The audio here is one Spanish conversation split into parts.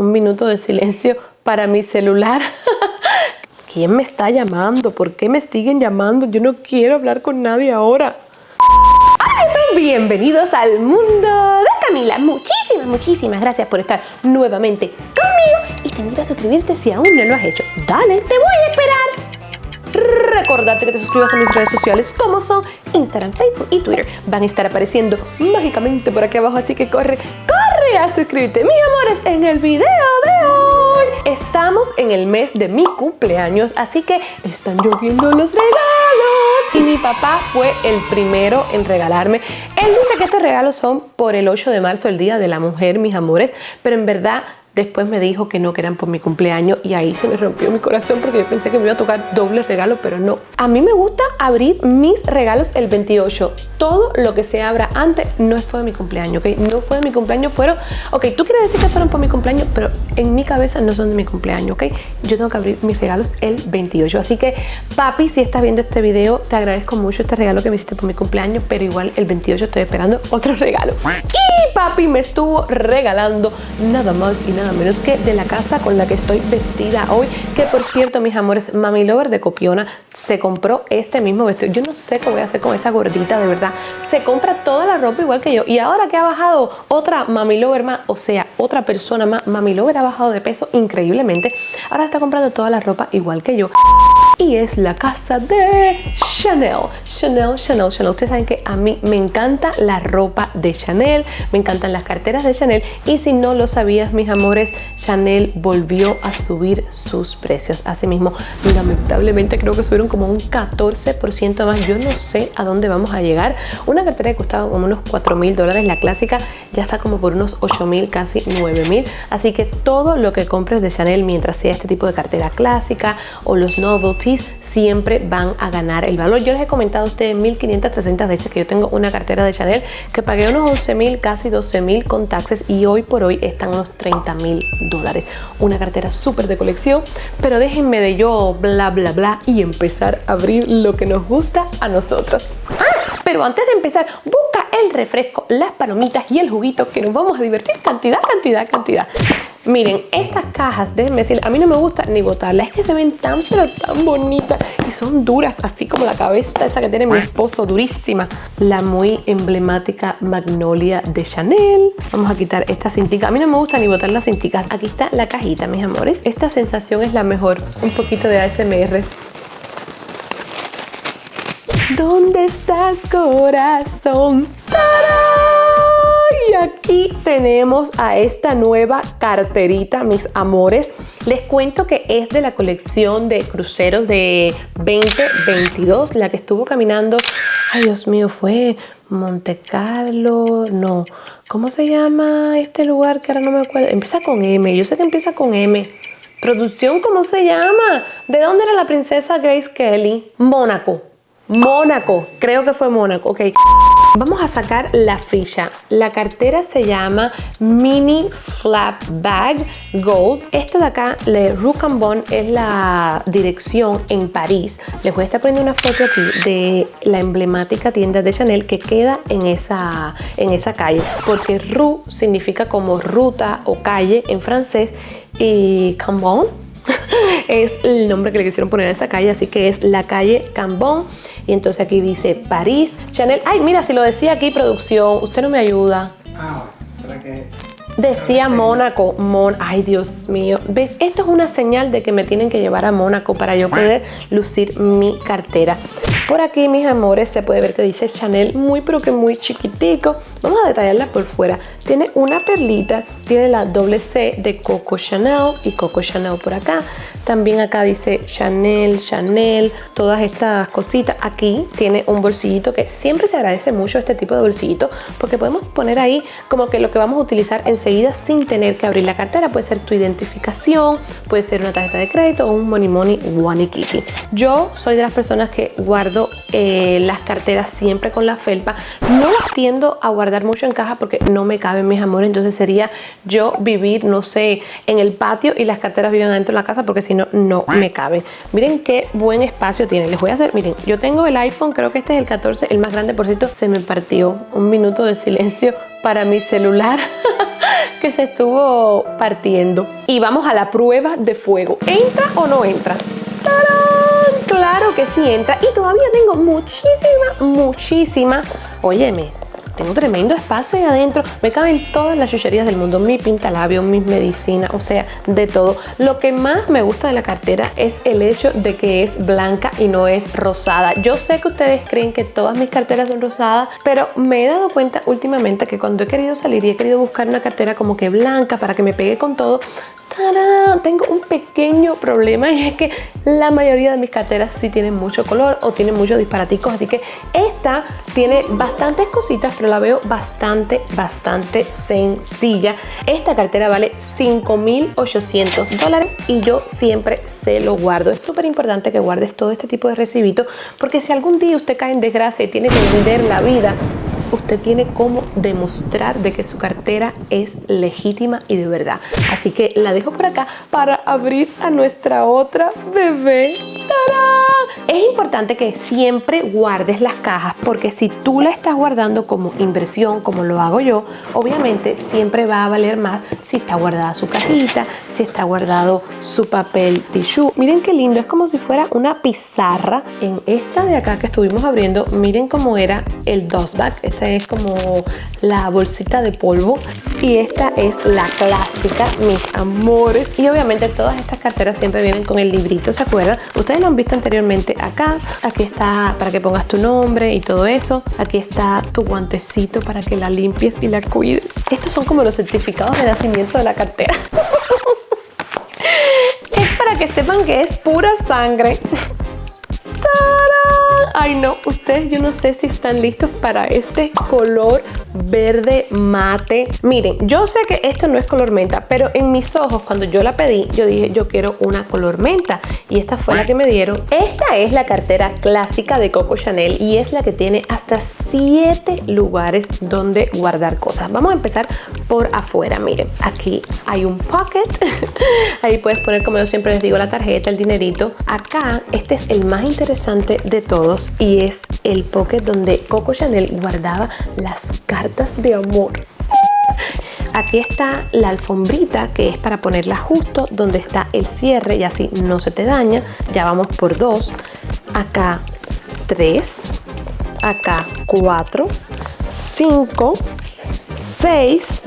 un minuto de silencio para mi celular. ¿Quién me está llamando? ¿Por qué me siguen llamando? Yo no quiero hablar con nadie ahora. Bienvenidos al mundo de Camila. Muchísimas, muchísimas gracias por estar nuevamente conmigo. Y te invito a suscribirte si aún no lo has hecho. Dale, te voy a esperar. Recordarte que te suscribas a mis redes sociales como son Instagram, Facebook y Twitter. Van a estar apareciendo mágicamente por aquí abajo, así que corre, corre a suscribirte, mis amores, en el video de hoy. Estamos en el mes de mi cumpleaños, así que están lloviendo los regalos. Y mi papá fue el primero en regalarme. Él dice que estos regalos son por el 8 de marzo, el Día de la Mujer, mis amores, pero en verdad Después me dijo que no, que eran por mi cumpleaños y ahí se me rompió mi corazón porque yo pensé que me iba a tocar doble regalo, pero no. A mí me gusta abrir mis regalos el 28. Todo lo que se abra antes no fue de mi cumpleaños, ¿ok? No fue de mi cumpleaños, fueron... Ok, tú quieres decir que fueron por mi cumpleaños, pero en mi cabeza no son de mi cumpleaños, ¿ok? Yo tengo que abrir mis regalos el 28. Así que, papi, si estás viendo este video, te agradezco mucho este regalo que me hiciste por mi cumpleaños, pero igual el 28 estoy esperando otro regalo. Y papi me estuvo regalando nada más y nada nada menos que de la casa con la que estoy vestida hoy. Que por cierto, mis amores, Mami Lover de Copiona se compró este mismo vestido. Yo no sé qué voy a hacer con esa gordita, de verdad. Se compra toda la ropa igual que yo. Y ahora que ha bajado otra Mami Lover más, o sea, otra persona más, Mami Lover ha bajado de peso increíblemente. Ahora está comprando toda la ropa igual que yo y es la casa de Chanel. Chanel, Chanel, Chanel. Ustedes saben que a mí me encanta la ropa de Chanel, me encantan las carteras de Chanel y si no lo sabías, mis amores, Chanel volvió a subir sus precios. Asimismo, lamentablemente creo que subieron como un 14% más. Yo no sé a dónde vamos a llegar. Una cartera que costaba como unos 4 mil dólares, la clásica ya está como por unos 8 mil, casi 9 mil. Así que todo lo que compres de Chanel, mientras sea este tipo de cartera clásica o los novelty siempre van a ganar el valor. Yo les he comentado a ustedes 1560 veces que yo tengo una cartera de Chanel que pagué unos 11 mil, casi 12 mil con taxes y hoy por hoy están unos 30 mil dólares. Una cartera súper de colección, pero déjenme de yo bla bla bla y empezar a abrir lo que nos gusta a nosotros. Pero antes de empezar, busca el refresco, las palomitas y el juguito que nos vamos a divertir cantidad, cantidad, cantidad. Miren, estas cajas, déjenme decir, a mí no me gusta ni botarlas, es que se ven tan pero tan bonitas y son duras, así como la cabeza esa que tiene mi esposo, durísima. La muy emblemática Magnolia de Chanel. Vamos a quitar esta cintica. A mí no me gusta ni botar las cinticas. Aquí está la cajita, mis amores. Esta sensación es la mejor. Un poquito de ASMR. ¿Dónde estás, corazón? Y aquí tenemos a esta nueva carterita, mis amores. Les cuento que es de la colección de cruceros de 2022, la que estuvo caminando, ay Dios mío, fue Monte Carlo, no, ¿cómo se llama este lugar que ahora no me acuerdo? Empieza con M, yo sé que empieza con M. Producción, ¿cómo se llama? ¿De dónde era la princesa Grace Kelly? Mónaco. Mónaco, creo que fue Mónaco, ok. Vamos a sacar la ficha. La cartera se llama Mini Flap Bag Gold. Esto de acá, Le Roucambon, es la dirección en París. Les voy a estar poniendo una foto aquí de la emblemática tienda de Chanel que queda en esa, en esa calle. Porque Rue significa como ruta o calle en francés y Cambon es el nombre que le quisieron poner a esa calle, así que es la calle Cambon. Y entonces aquí dice París, Chanel. Ay, mira, si lo decía aquí producción, usted no me ayuda. Ah, ¿para qué? Decía Mónaco, Mon ay Dios mío, ¿ves? Esto es una señal de que me tienen que llevar a Mónaco para yo poder lucir mi cartera. Por aquí, mis amores, se puede ver que dice Chanel muy pero que muy chiquitico. Vamos a detallarla por fuera. Tiene una perlita, tiene la doble C de Coco Chanel y Coco Chanel por acá. También acá dice Chanel, Chanel, todas estas cositas. Aquí tiene un bolsillito que siempre se agradece mucho este tipo de bolsillito porque podemos poner ahí como que lo que vamos a utilizar enseguida sin tener que abrir la cartera. Puede ser tu identificación, puede ser una tarjeta de crédito o un Money Money One Kitty. Yo soy de las personas que guardo eh, las carteras siempre con la felpa. No las tiendo a guardar mucho en caja porque no me caben mis amores. Entonces sería yo vivir, no sé, en el patio y las carteras viven dentro de la casa porque si no, no me caben. Miren qué buen espacio tiene. Les voy a hacer, miren, yo tengo el iPhone, creo que este es el 14, el más grande, por cierto, se me partió. Un minuto de silencio para mi celular. que se estuvo partiendo. Y vamos a la prueba de fuego. ¿Entra o no entra? ¡Tarán! Claro que sí entra. Y todavía tengo muchísima, muchísima, óyeme, tengo tremendo espacio ahí adentro. Me caben todas las chucherías del mundo. Mi pintalabio, mis medicinas, o sea, de todo. Lo que más me gusta de la cartera es el hecho de que es blanca y no es rosada. Yo sé que ustedes creen que todas mis carteras son rosadas, pero me he dado cuenta últimamente que cuando he querido salir y he querido buscar una cartera como que blanca para que me pegue con todo, tengo un pequeño problema y es que la mayoría de mis carteras sí tienen mucho color o tienen muchos disparaticos, así que esta tiene bastantes cositas, pero la veo bastante, bastante sencilla. Esta cartera vale 5.800 dólares y yo siempre se lo guardo. Es súper importante que guardes todo este tipo de recibitos porque si algún día usted cae en desgracia y tiene que vender la vida, usted tiene cómo demostrar de que su cartera es legítima y de verdad. Así que la dejo por acá para abrir a nuestra otra bebé. Es importante que siempre guardes las cajas porque si tú la estás guardando como inversión, como lo hago yo, obviamente siempre va a valer más si está guardada su cajita, si está guardado su papel tissue. Miren qué lindo, es como si fuera una pizarra. En esta de acá que estuvimos abriendo, miren cómo era el dust es como la bolsita de polvo y esta es la clásica, mis amores. Y obviamente todas estas carteras siempre vienen con el librito, ¿se acuerdan? Ustedes lo han visto anteriormente acá. Aquí está para que pongas tu nombre y todo eso. Aquí está tu guantecito para que la limpies y la cuides. Estos son como los certificados de nacimiento de la cartera. es para que sepan que es pura sangre. Ay no, ustedes yo no sé si están listos para este color verde mate. Miren, yo sé que esto no es color menta, pero en mis ojos cuando yo la pedí, yo dije yo quiero una color menta y esta fue la que me dieron. Esta es la cartera clásica de Coco Chanel y es la que tiene hasta 7 lugares donde guardar cosas. Vamos a empezar por afuera, miren, aquí hay un pocket, ahí puedes poner como yo siempre les digo la tarjeta, el dinerito. Acá este es el más interesante de todos y es el pocket donde Coco Chanel guardaba las cartas de amor. Aquí está la alfombrita que es para ponerla justo donde está el cierre y así no se te daña. Ya vamos por dos. Acá tres. Acá cuatro. Cinco. Seis.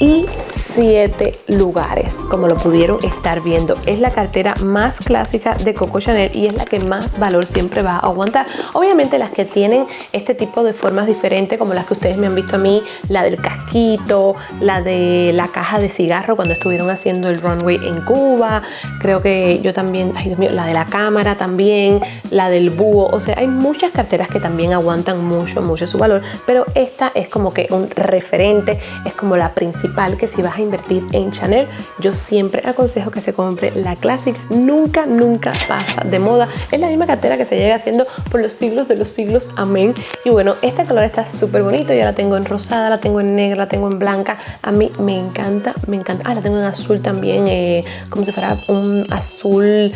Y siete lugares, como lo pudieron estar viendo. Es la cartera más clásica de Coco Chanel y es la que más valor siempre va a aguantar. Obviamente las que tienen este tipo de formas diferentes, como las que ustedes me han visto a mí, la del casquito, la de la caja de cigarro cuando estuvieron haciendo el runway en Cuba, creo que yo también, ay Dios mío, la de la cámara también, la del búho, o sea, hay muchas carteras que también aguantan mucho, mucho su valor, pero esta es como que un referente, es como la principal que si vas a invertir en Chanel, yo siempre aconsejo que se compre la clásica. Nunca, nunca pasa de moda. Es la misma cartera que se llega haciendo por los siglos de los siglos. Amén. Y bueno, este color está súper bonito. Ya la tengo en rosada, la tengo en negra, la tengo en blanca. A mí me encanta, me encanta. Ah, la tengo en azul también, eh, como si fuera un azul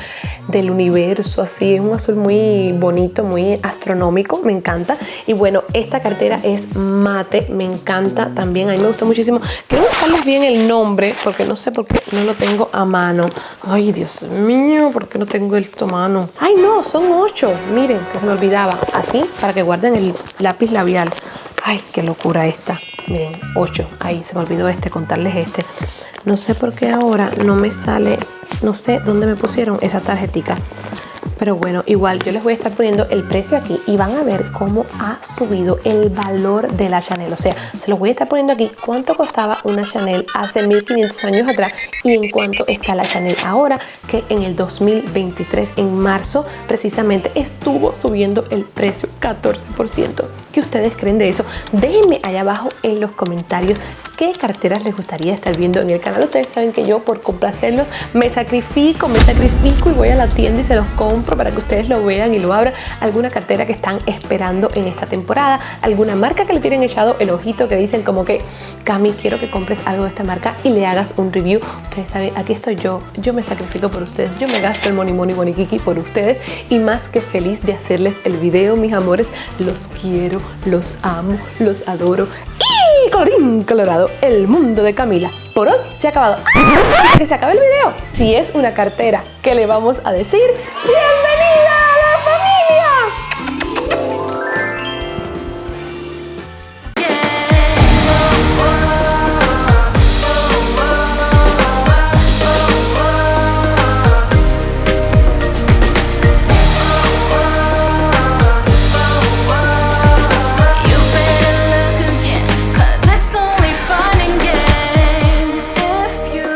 del universo, así. Es un azul muy bonito, muy astronómico. Me encanta. Y bueno, esta cartera es mate. Me encanta también. A mí me gusta muchísimo. Quiero buscarles bien el nombre porque no sé por qué no lo tengo a mano. Ay, Dios mío, ¿por qué no tengo esto a mano? Ay, no, son ocho. Miren, que se me olvidaba. Aquí, para que guarden el lápiz labial. Ay, qué locura esta. Miren, ocho. Ahí se me olvidó este, contarles este. No sé por qué ahora no me sale, no sé dónde me pusieron esa tarjetita pero bueno, igual yo les voy a estar poniendo el precio aquí y van a ver cómo ha subido el valor de la Chanel. O sea, se los voy a estar poniendo aquí cuánto costaba una Chanel hace 1500 años atrás y en cuánto está la Chanel ahora, que en el 2023, en marzo, precisamente estuvo subiendo el precio 14%. ¿Qué ustedes creen de eso? Déjenme allá abajo en los comentarios qué carteras les gustaría estar viendo en el canal. Ustedes saben que yo por complacerlos me sacrifico, me sacrifico y voy a la tienda y se los compro para que ustedes lo vean y lo abran. Alguna cartera que están esperando en esta temporada, alguna marca que le tienen echado el ojito que dicen como que Cami, quiero que compres algo de esta marca y le hagas un review. Ustedes saben, aquí estoy yo, yo me sacrifico por ustedes, yo me gasto el money money money kiki por ustedes y más que feliz de hacerles el video, mis amores, los los amo, los adoro Y colorín colorado, el mundo de Camila por hoy se ha acabado. ¡Ah! Que se acabe el video. Si es una cartera, ¿qué le vamos a decir? ¡Bien!